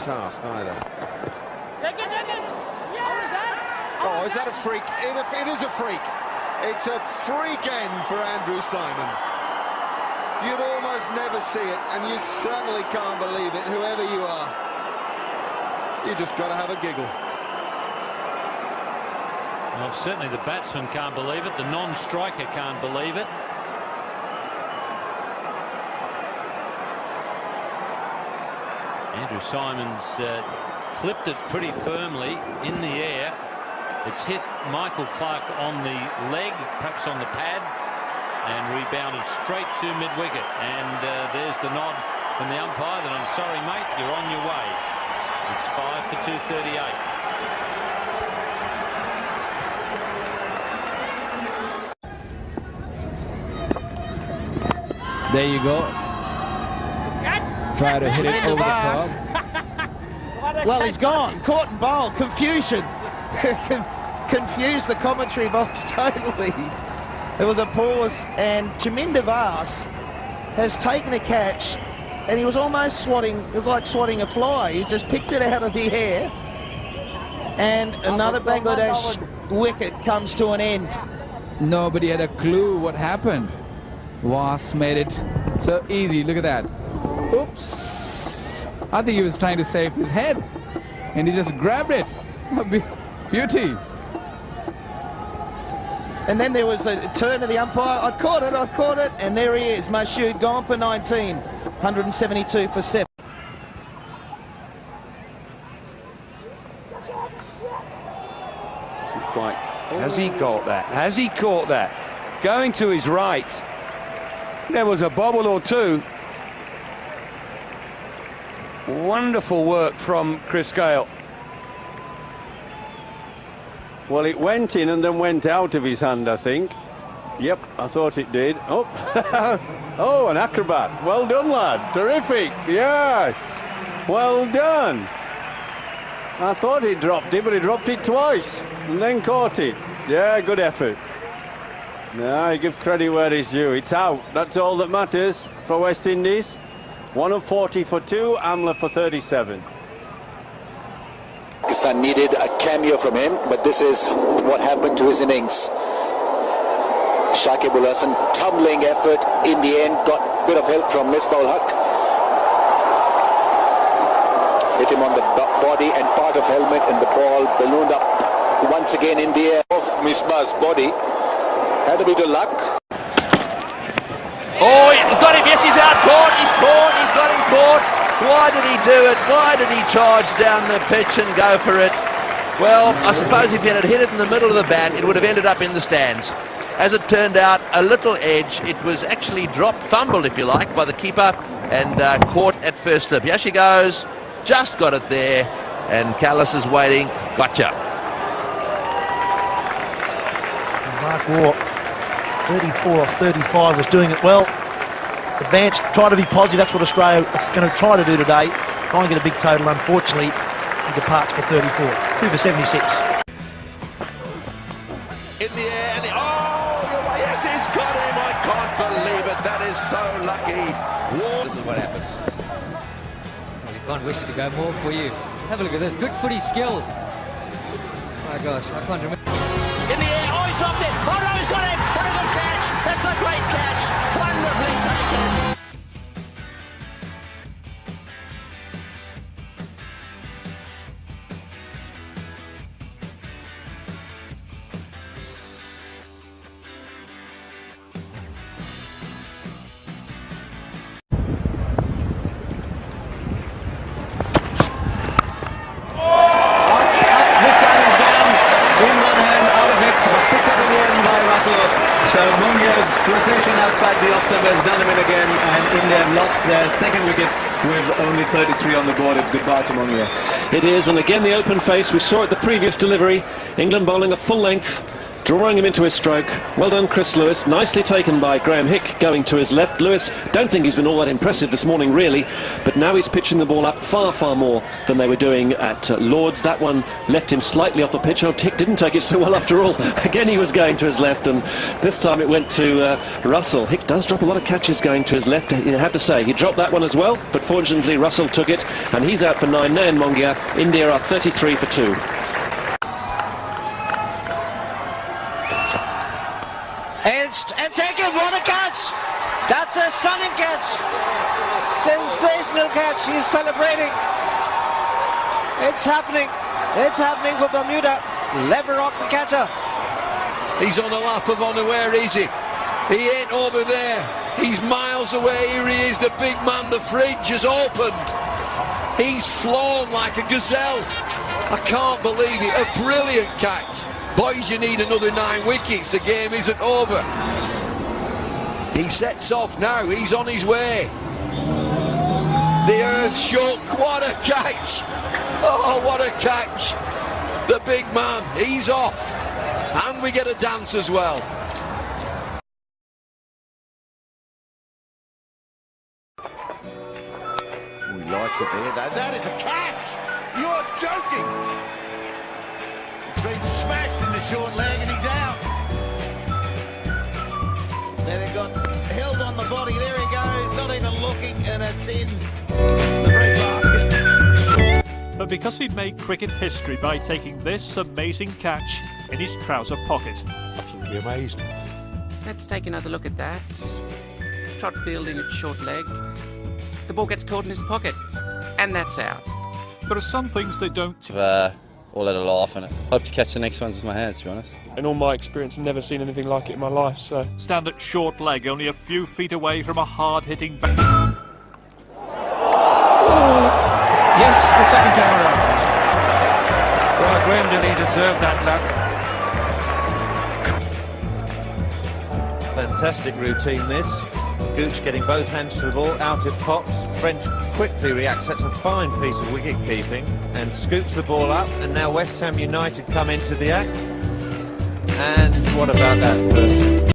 task either. Oh, oh, oh, is that a freak? It, it is a freak. It's a freak end for Andrew Symonds. You'd almost never see it, and you certainly can't believe it, whoever you are. You just got to have a giggle. Well, certainly the batsman can't believe it. The non-striker can't believe it. Andrew Symonds uh, clipped it pretty firmly in the air. It's hit Michael Clarke on the leg, perhaps on the pad, and rebounded straight to mid-wicket. And uh, there's the nod from the umpire that I'm sorry, mate, you're on your way. It's five for 238. There you go. Try to hit it over the top. well, he's gone. Caught and bowl. Confusion. Confused the commentary box totally. There was a pause, and Chaminda Vaas has taken a catch, and he was almost swatting, it was like swatting a fly. He's just picked it out of the air, and another Bangladesh wicket comes to an end. Nobody had a clue what happened. Vaas made it so easy. Look at that. Oops. I think he was trying to save his head, and he just grabbed it. Beauty. And then there was a turn of the umpire. I've caught it, I've caught it. And there he is, Mashud, gone for 19. 172 for 7. Quite. Has he caught that? Has he caught that? Going to his right. There was a bobble or two. Wonderful work from Chris Gayle. Well, it went in and then went out of his hand, I think. Yep, I thought it did. Oh, oh, an acrobat. Well done, lad. Terrific. Yes. Well done. I thought he dropped it, but he dropped it twice and then caught it. Yeah, good effort. Now, I give credit where it's due. It's out. That's all that matters for West Indies. One of 40 for two, Amla for 37. Pakistan needed a cameo from him, but this is what happened to his innings. Shakib Al Hasan, tumbling effort in the end, got a bit of help from Misbah Haq. Hit him on the body and part of helmet and the ball ballooned up once again in the air of Misbah's body. Had a bit of luck. Oh, he's got him. Yes, he's out. Caught. He's caught. He's got him caught. Why did he do it? Why did he charge down the pitch and go for it? Well, I suppose if he had hit it in the middle of the bat, it would have ended up in the stands. As it turned out, a little edge. It was actually dropped, fumbled, if you like, by the keeper and uh, caught at first slip. Here she goes. Just got it there. And Kallis is waiting. Gotcha. Mark Waugh, 34 off 35, was doing it well advance, try to be positive. That's what Australia are going to try to do today. Try and get a big total. Unfortunately, he departs for 34. Two for 76. In the air, and the, oh, yes, he's got him. I can't believe it. That is so lucky. Waugh. This is what happens. Well, you can't wish it to go more for you. Have a look at this. Good footy skills. Oh, My gosh, I can't remember. Outside the off-stump has done him in again, and India have lost their second wicket with only 33 on the board. It's goodbye to Mongia. It is, and again the open face. We saw it the previous delivery. England bowling a full length drawing him into his stroke. Well done, Chris Lewis. Nicely taken by Graeme Hick, going to his left. Lewis, don't think he's been all that impressive this morning, really, but now he's pitching the ball up far, far more than they were doing at uh, Lords. That one left him slightly off the pitch. Oh, Hick didn't take it so well after all. Again, he was going to his left, and this time it went to uh, Russell. Hick does drop a lot of catches going to his left, you have to say. He dropped that one as well, but fortunately Russell took it, and he's out for nine. Nayan Mongia, India are 33 for two. Edged and taken, what a catch! That's a stunning catch! Sensational catch, he's celebrating. It's happening, it's happening for Bermuda. Leverock the catcher. He's on the lap of honour, where is he? He ain't over there. He's miles away, here he is, the big man, the fridge has opened. He's flown like a gazelle. I can't believe it, a brilliant catch. Boys, you need another nine wickets. The game isn't over. He sets off now. He's on his way. The earth shook. What a catch. Oh, what a catch. The big man. He's off. And we get a dance as well. He likes it there. That, that is a catch. You're joking. It's been smashed in the short leg and he's out. Then it got held on the body. There he goes, not even looking, and it's in the breadbasket. But because he'd made cricket history by taking this amazing catch in his trouser pocket. Absolutely amazing. Let's take another look at that. Trott fielding at short leg. The ball gets caught in his pocket, and that's out. There are some things they don't. I've uh, all had a laugh and I hope to catch the next ones with my hands, to be honest. In all my experience, I've never seen anything like it in my life, so... Stand at short leg, only a few feet away from a hard-hitting back. Yes, the second time around. Well, Graham Dilley deserved that luck. Fantastic routine this. Gooch getting both hands to the ball, out it pops. French quickly reacts, that's a fine piece of wicket keeping, and scoops the ball up, and now West Ham United come into the act. And what about that?